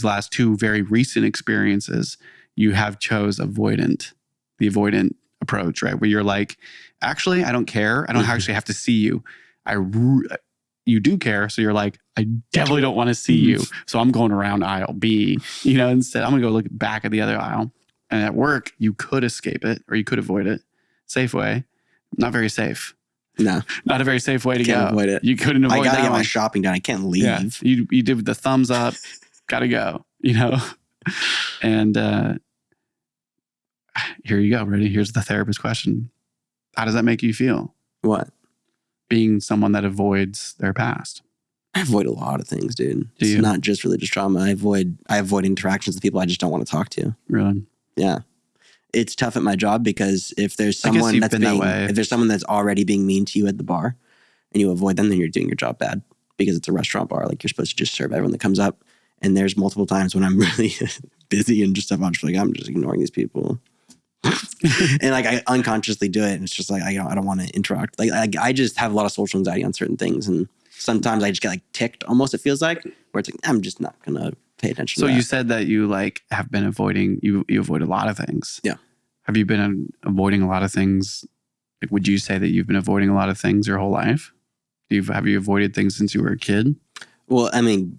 these last two very recent experiences, you have chose avoidant, the avoidant approach, right? Where you're like, actually, I don't care. I don't actually have to see you. I you do care, so you're like, I definitely don't want to see you. Mm-hmm. So I'm going around aisle B. You know, instead I'm gonna go look back at the other aisle. And at work, you could escape it or you could avoid it. Safe way, not very safe. No, Not a very safe way to Can't go. avoid it. You couldn't avoid it. I gotta get my shopping done. I can't leave. Yeah, you you did the thumbs up, gotta go. You know, and uh, here you go. Ready? Here's the therapist question: How does that make you feel? What? Being someone that avoids their past. I avoid a lot of things, dude. Do it's you? not just religious trauma. I avoid I avoid interactions with people I just don't want to talk to. Really? Yeah. It's tough at my job because if there's someone that's that being way. if there's someone that's already being mean to you at the bar and you avoid them, then you're doing your job bad because it's a restaurant bar. Like you're supposed to just serve everyone that comes up. And there's multiple times when I'm really busy and just stuff. I'm just like, I'm just ignoring these people. and like I unconsciously do it. And it's just like I don't I don't want to interact. Like I, I just have a lot of social anxiety on certain things. And sometimes I just get like ticked almost, it feels like, where it's like, I'm just not gonna pay attention So to you said that you like have been avoiding you you avoid a lot of things. Yeah. Have you been avoiding a lot of things? Like, would you say that you've been avoiding a lot of things your whole life? You've have you avoided things since you were a kid? Well, I mean,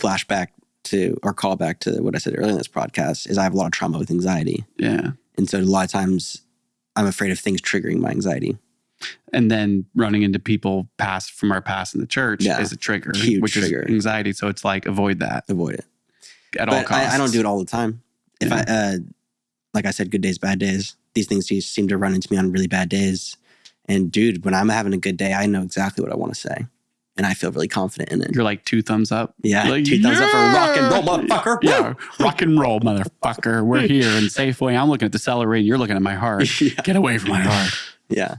flashback to or callback to what I said earlier in this podcast is I have a lot of trauma with anxiety. Yeah. And so a lot of times I'm afraid of things triggering my anxiety. And then running into people past from our past in the church Yeah. is a trigger, Huge which trigger. is anxiety. So it's like avoid that Avoid it. at all costs. I, I don't do it all the time. If I, uh, like I said, good days, bad days, these things just seem to run into me on really bad days. And dude, when I'm having a good day, I know exactly what I want to say. And I feel really confident in it. You're like two thumbs up. Yeah. Like, two thumbs up for rock and roll, motherfucker. Yeah, rock and roll, motherfucker. We're here in Safeway. I'm looking at the celery, and you're looking at my heart. yeah. Get away from my heart. Yeah.